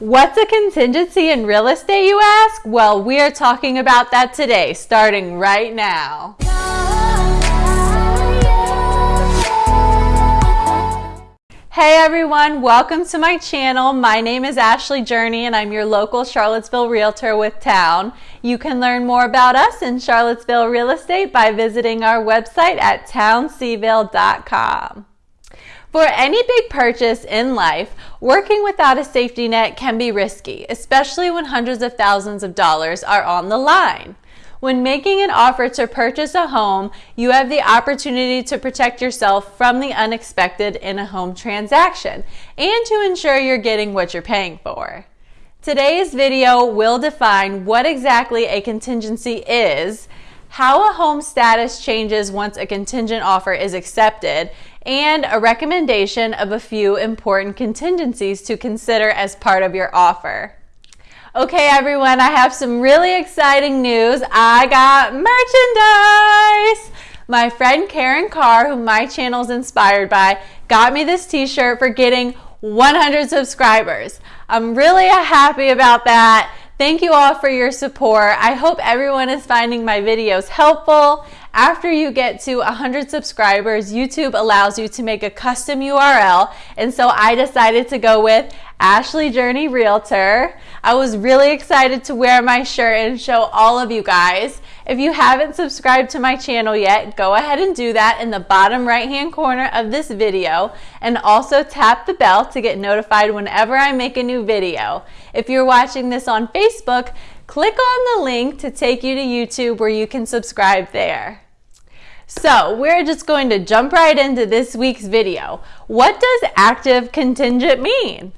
What's a contingency in real estate, you ask? Well, we are talking about that today, starting right now. Hey everyone, welcome to my channel. My name is Ashley Journey and I'm your local Charlottesville realtor with Town. You can learn more about us in Charlottesville real estate by visiting our website at townseville.com. For any big purchase in life, working without a safety net can be risky, especially when hundreds of thousands of dollars are on the line. When making an offer to purchase a home, you have the opportunity to protect yourself from the unexpected in a home transaction and to ensure you're getting what you're paying for. Today's video will define what exactly a contingency is, how a home status changes once a contingent offer is accepted, and a recommendation of a few important contingencies to consider as part of your offer. Okay, everyone, I have some really exciting news. I got merchandise. My friend Karin Carr, who my channel is inspired by, got me this t-shirt for getting 100 subscribers. I'm really happy about that. Thank you all for your support. I hope everyone is finding my videos helpful. After you get to 100 subscribers, YouTube allows you to make a custom URL. And so I decided to go with Ashley Journey Realtor. I was really excited to wear my shirt and show all of you guys. If you haven't subscribed to my channel yet, go ahead and do that in the bottom right hand corner of this video and also tap the bell to get notified whenever I make a new video. If you're watching this on Facebook, click on the link to take you to YouTube where you can subscribe there. So we're just going to jump right into this week's video. What does active contingent mean?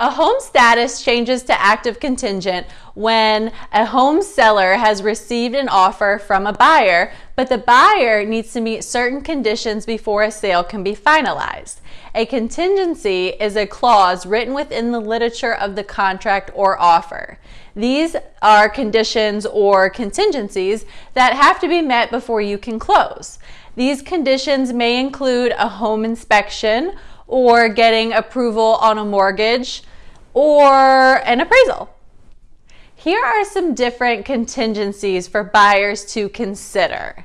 A home status changes to active contingent when a home seller has received an offer from a buyer, but the buyer needs to meet certain conditions before a sale can be finalized. A contingency is a clause written within the literature of the contract or offer. These are conditions or contingencies that have to be met before you can close. These conditions may include a home inspection or getting approval on a mortgage or an appraisal. Here are some different contingencies for buyers to consider.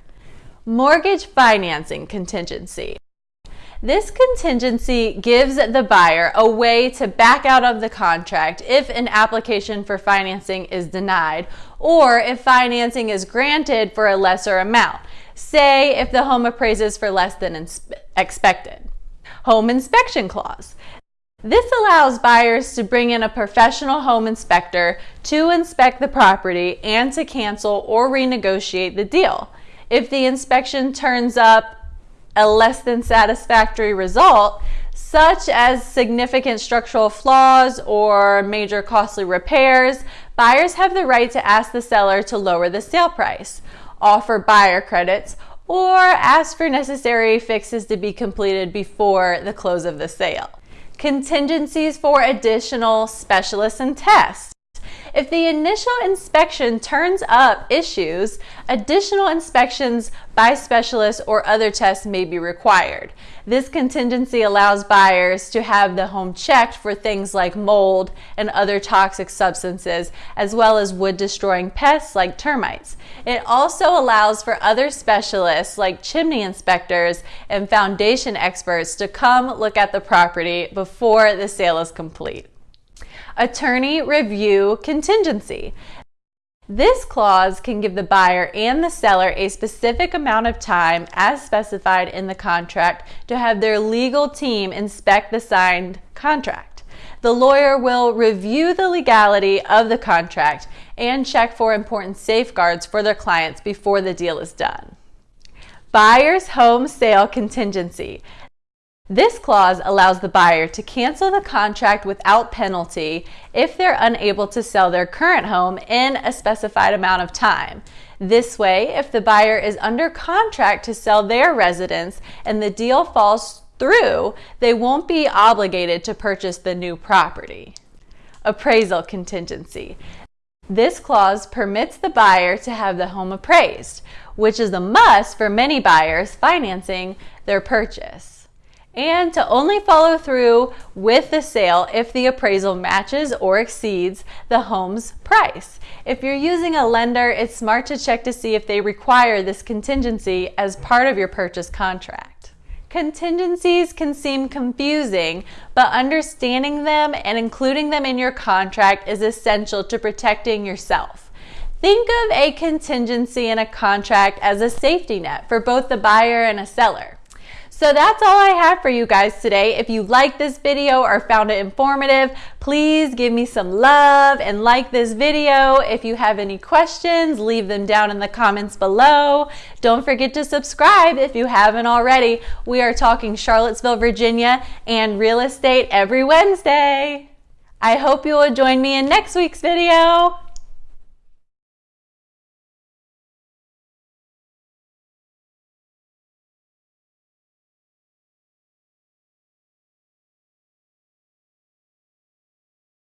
Mortgage financing contingency. This contingency gives the buyer a way to back out of the contract if an application for financing is denied or if financing is granted for a lesser amount, say if the home appraises for less than expected. Home inspection clause. This allows buyers to bring in a professional home inspector to inspect the property and to cancel or renegotiate the deal. If the inspection turns up a less than satisfactory result, such as significant structural flaws or major costly repairs, buyers have the right to ask the seller to lower the sale price, offer buyer credits, or ask for necessary fixes to be completed before the close of the sale. Contingencies for additional specialists and tests. If the initial inspection turns up issues, additional inspections by specialists or other tests may be required. This contingency allows buyers to have the home checked for things like mold and other toxic substances, as well as wood destroying pests like termites. It also allows for other specialists like chimney inspectors and foundation experts to come look at the property before the sale is complete attorney review contingency. This clause can give the buyer and the seller a specific amount of time as specified in the contract to have their legal team inspect the signed contract. The lawyer will review the legality of the contract and check for important safeguards for their clients before the deal is done. Buyer's home sale contingency. This clause allows the buyer to cancel the contract without penalty if they're unable to sell their current home in a specified amount of time. This way, if the buyer is under contract to sell their residence and the deal falls through, they won't be obligated to purchase the new property. Appraisal contingency. This clause permits the buyer to have the home appraised, which is a must for many buyers financing their purchase. And to only follow through with the sale if the appraisal matches or exceeds the home's price. If you're using a lender, it's smart to check to see if they require this contingency as part of your purchase contract. Contingencies can seem confusing, but understanding them and including them in your contract is essential to protecting yourself. Think of a contingency in a contract as a safety net for both the buyer and a seller. So that's all I have for you guys today. If you liked this video or found it informative, please give me some love and like this video. If you have any questions, leave them down in the comments below. Don't forget to subscribe if you haven't already. We are talking Charlottesville, Virginia and real estate every Wednesday. I hope you will join me in next week's video.